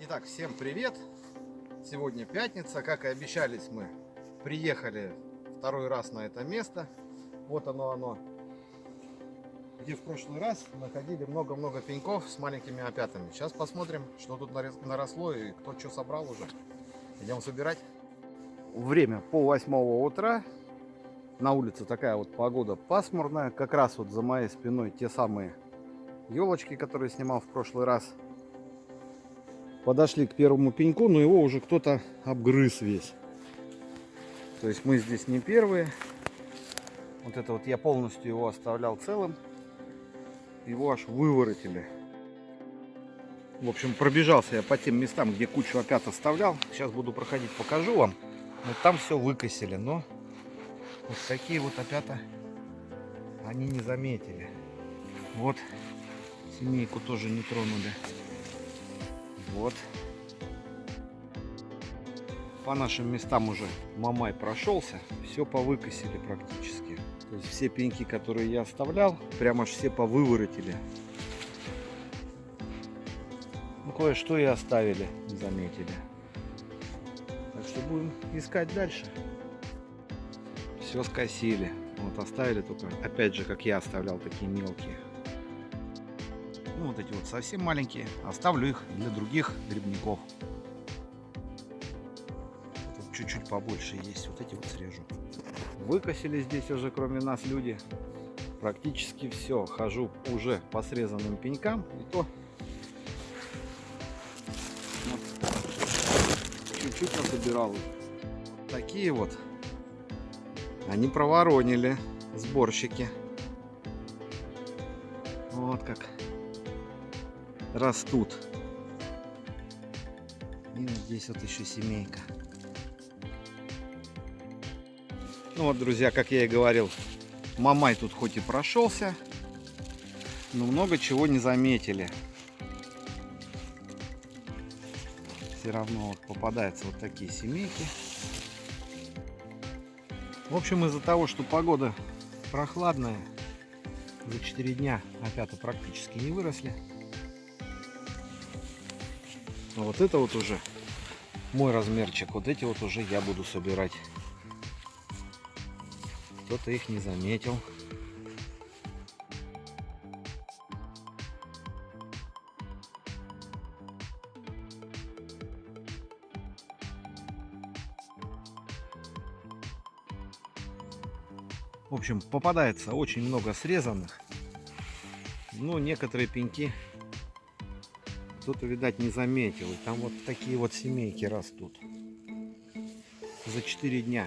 Итак, всем привет! Сегодня пятница, как и обещались мы, приехали второй раз на это место. Вот оно оно, где в прошлый раз находили много-много пеньков с маленькими опятами. Сейчас посмотрим, что тут наросло и кто что собрал уже. Идем собирать. Время пол восьмого утра. На улице такая вот погода пасмурная. Как раз вот за моей спиной те самые елочки, которые снимал в прошлый раз. Подошли к первому пеньку, но его уже кто-то обгрыз весь. То есть мы здесь не первые. Вот это вот я полностью его оставлял целым. Его аж выворотили. В общем, пробежался я по тем местам, где кучу опят оставлял. Сейчас буду проходить, покажу вам. Вот там все выкосили, но вот такие вот опята они не заметили. Вот Семейку тоже не тронули. Вот. По нашим местам уже Мамай прошелся. Все повыкосили практически. То есть все пеньки, которые я оставлял, прямо аж все повыворотили. Ну, кое-что и оставили, заметили. Так что будем искать дальше. Все скосили. Вот оставили только, опять же, как я оставлял, такие мелкие. Вот эти вот совсем маленькие. Оставлю их для других грибников. Тут чуть-чуть побольше есть. Вот эти вот срежу. Выкосили здесь уже, кроме нас, люди. Практически все. Хожу уже по срезанным пенькам. И то чуть-чуть насобирал. Такие вот. Они проворонили сборщики. Вот как растут. И вот здесь вот еще семейка. Ну вот, друзья, как я и говорил, Мамай тут хоть и прошелся, но много чего не заметили. Все равно вот попадаются вот такие семейки. В общем, из-за того, что погода прохладная, за 4 дня опята практически не выросли. Но вот это вот уже мой размерчик. Вот эти вот уже я буду собирать. Кто-то их не заметил. В общем, попадается очень много срезанных. Но некоторые пеньки кто-то, видать, не заметил. И там вот такие вот семейки растут. За 4 дня.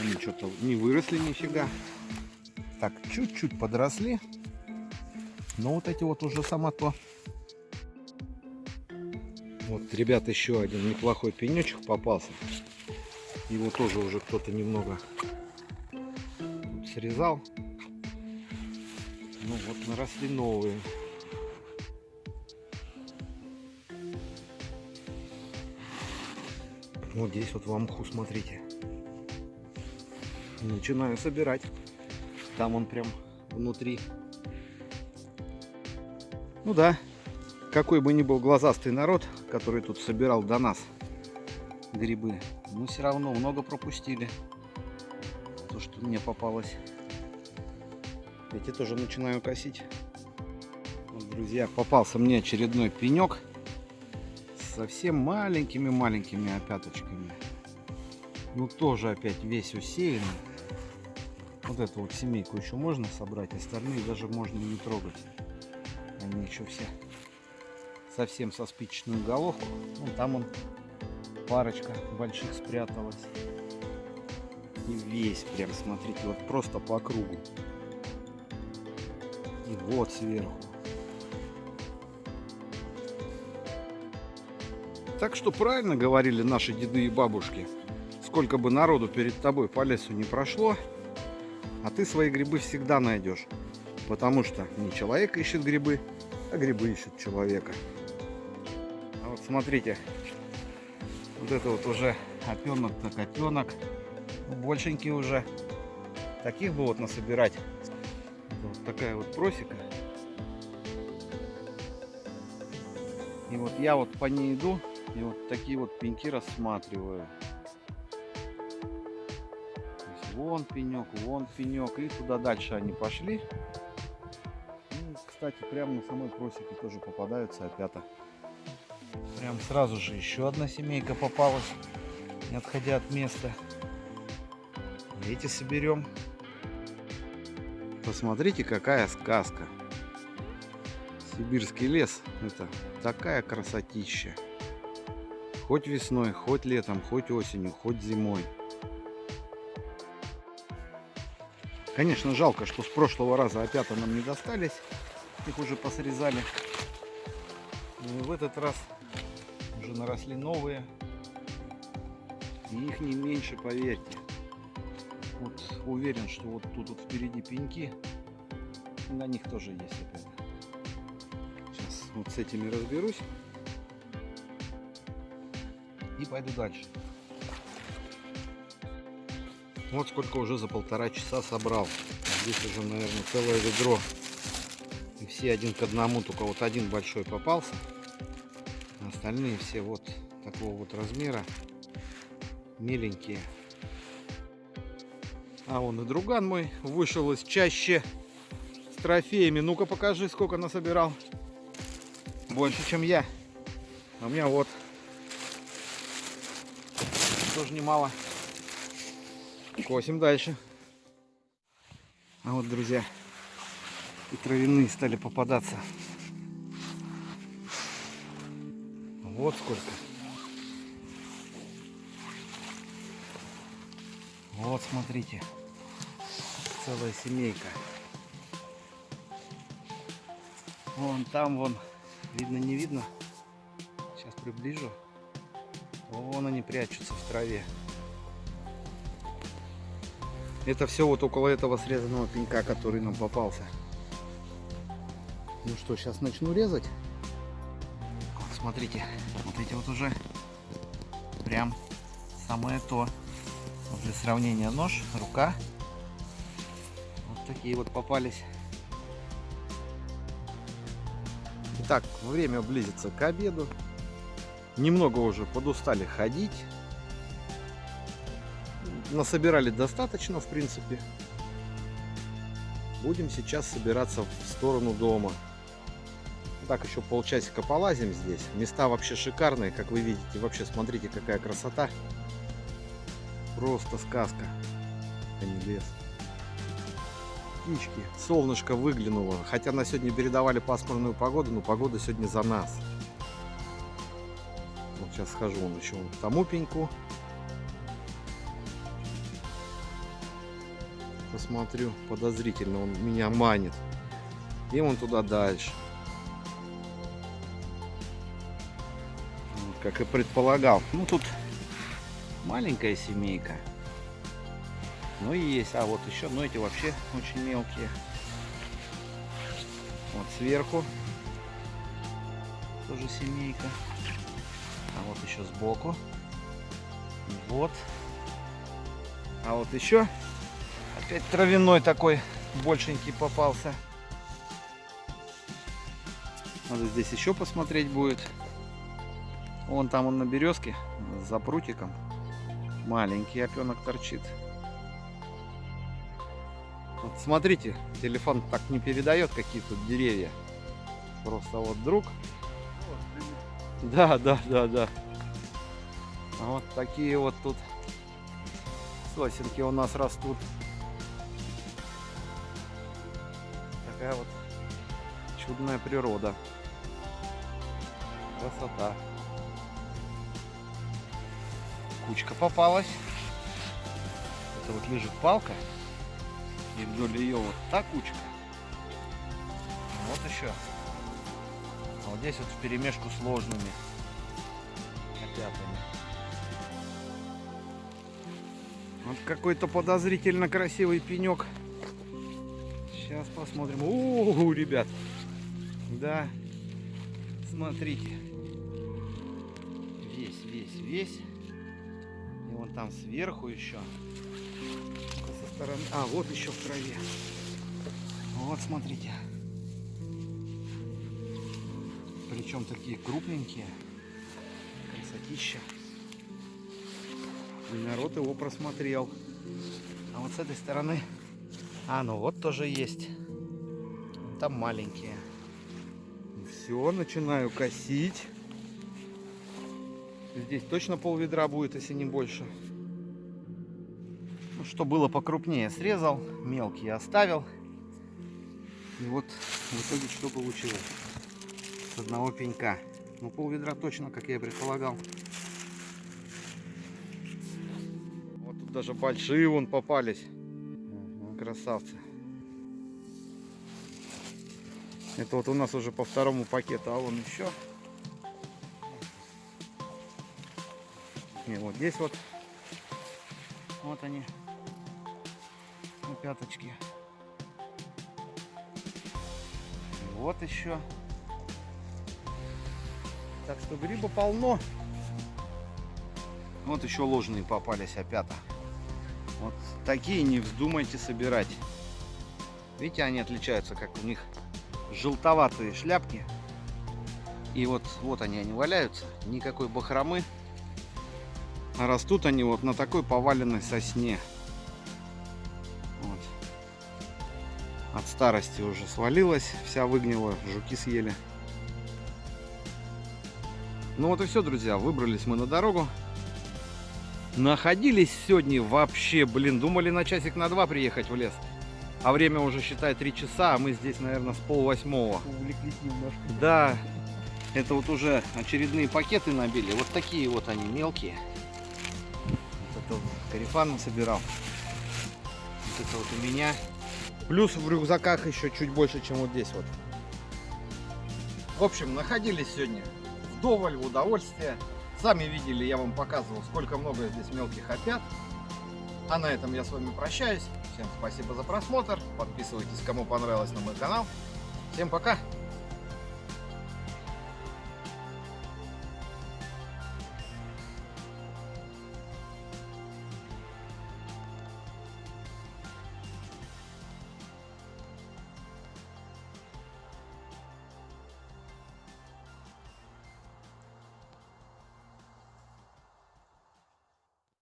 Они что-то не выросли нифига. Так, чуть-чуть подросли. Но вот эти вот уже сама то. Вот, ребят, еще один неплохой пенечек попался. Его тоже уже кто-то немного срезал. Ну вот, наросли новые. Вот здесь вот в амху, смотрите. Начинаю собирать. Там он прям внутри. Ну да, какой бы ни был глазастый народ, который тут собирал до нас грибы, мы все равно много пропустили. То, что мне попалось. Эти тоже начинаю косить. Вот, друзья, попался мне очередной пенек совсем маленькими-маленькими опяточками. Ну, тоже опять весь усеянный. Вот эту вот семейку еще можно собрать, остальные даже можно не трогать. Они еще все совсем со спичечную головку. Ну, там он парочка больших спряталась. И весь прям, смотрите, вот просто по кругу. И вот сверху. Так что правильно говорили наши деды и бабушки. Сколько бы народу перед тобой по лесу не прошло, а ты свои грибы всегда найдешь. Потому что не человек ищет грибы, а грибы ищут человека. А вот смотрите, вот это вот уже опенок так опенок. Ну, большенький уже. Таких бы вот насобирать. Вот такая вот просека. И вот я вот по ней иду, и вот такие вот пеньки рассматриваю. вон пенек, вон пенек. И туда дальше они пошли. И, кстати, прямо на самой просеке тоже попадаются опята. Прям сразу же еще одна семейка попалась, не отходя от места. Эти соберем. Посмотрите, какая сказка. Сибирский лес. Это такая красотища. Хоть весной, хоть летом, хоть осенью, хоть зимой. Конечно, жалко, что с прошлого раза опята нам не достались. Их уже посрезали. Но в этот раз уже наросли новые. И их не меньше, поверьте. Вот уверен, что вот тут вот впереди пеньки. На них тоже есть опята. Сейчас вот с этими разберусь. И пойду дальше. Вот сколько уже за полтора часа собрал. Здесь уже, наверное, целое ведро. И все один к одному, только вот один большой попался. Остальные все вот такого вот размера. Миленькие. А вон и друган мой вышел из чаще с трофеями. Ну-ка покажи, сколько насобирал. Больше, чем я. А у меня вот. Тоже немало. Косим дальше. А вот, друзья, и травяные стали попадаться. Вот сколько. Вот, смотрите. Целая семейка. Вон там, вон. Видно, не видно. Сейчас приближу. Вон они прячутся в траве. Это все вот около этого срезанного пенька, который нам попался. Ну что, сейчас начну резать. Вот, смотрите, вот эти вот уже прям самое то. Вот для сравнения нож, рука. Вот такие вот попались. Итак, время близится к обеду. Немного уже подустали ходить насобирали достаточно, в принципе. Будем сейчас собираться в сторону дома. Так, еще полчасика полазим здесь. Места вообще шикарные, как вы видите. Вообще, смотрите, какая красота. Просто сказка, а не лес. Птички. Солнышко выглянуло. Хотя на сегодня передавали пасмурную погоду, но погода сегодня за нас. Вот сейчас схожу вон еще к тому пеньку. посмотрю, подозрительно он меня манит. И он туда дальше. Как и предполагал. Ну тут маленькая семейка. Ну и есть. А вот еще, ну эти вообще очень мелкие. Вот сверху тоже семейка. А вот еще сбоку. Вот. А вот еще Опять травяной такой большенький попался. Надо здесь еще посмотреть будет. Вон там он на березке за прутиком. Маленький опенок торчит. Вот смотрите, телефон так не передает какие тут деревья. Просто вот друг. Да, да, да, да. Вот такие вот тут сосенки у нас растут. такая вот чудная природа. Красота. Кучка попалась. Это вот лежит палка. И вдоль ее вот та кучка. Вот еще. А вот здесь вот в перемешку с ложными опятами. Вот какой-то подозрительно красивый пенек. Сейчас посмотрим. О, ребят. Да. Смотрите. Весь, весь, весь. И вон там сверху еще. Со стороны. А, вот еще в траве. Вот, смотрите. Причем такие крупненькие. Красотища. И народ его просмотрел. А вот с этой стороны... А, ну вот тоже есть. Там маленькие. Все, начинаю косить. Здесь точно пол ведра будет, если не больше. Ну, что было покрупнее, срезал. Мелкие оставил. И вот в итоге что получилось. С одного пенька. Ну, пол ведра точно, как я и предполагал. Вот тут даже большие вон попались. Красавцы. Это вот у нас уже по второму пакету, а вон еще. Не, вот здесь вот. Вот они. На пяточки. И вот еще. Так что гриба полно. Вот еще ложные попались опята. Вот такие не вздумайте собирать. Видите, они отличаются, как у них желтоватые шляпки. И вот, вот они, они валяются. Никакой бахромы. А растут они вот на такой поваленной сосне. Вот. От старости уже свалилась, вся выгнила, жуки съели. Ну вот и все, друзья, выбрались мы на дорогу. Находились сегодня вообще, блин, думали на часик на два приехать в лес. А время уже, считай, 3 часа, а мы здесь, наверное, с пол восьмого. Увлеклись немножко. Да, это вот уже очередные пакеты набили. Вот такие вот они мелкие. Вот это вот карифан собирал. Вот это вот у меня. Плюс в рюкзаках еще чуть больше, чем вот здесь вот. В общем, находились сегодня вдоволь, в удовольствие. Сами видели, я вам показывал, сколько много здесь мелких опят. А на этом я с вами прощаюсь. Всем спасибо за просмотр. Подписывайтесь, кому понравилось на мой канал. Всем пока!